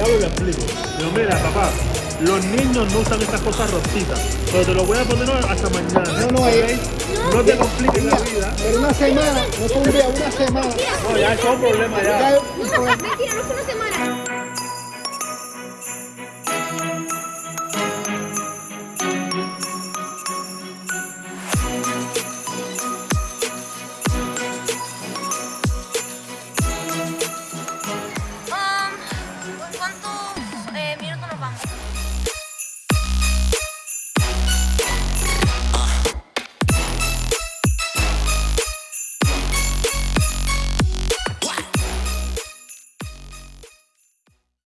Hablo y le explico. Digo, mira, papá, los niños no usan estas cosas rositas, pero te lo voy a poner hasta mañana. No, no, ¿ok? eh. No te compliques la vida. Pero una semana, no fue un día, una semana. No, ya es un problema ya. Ya, no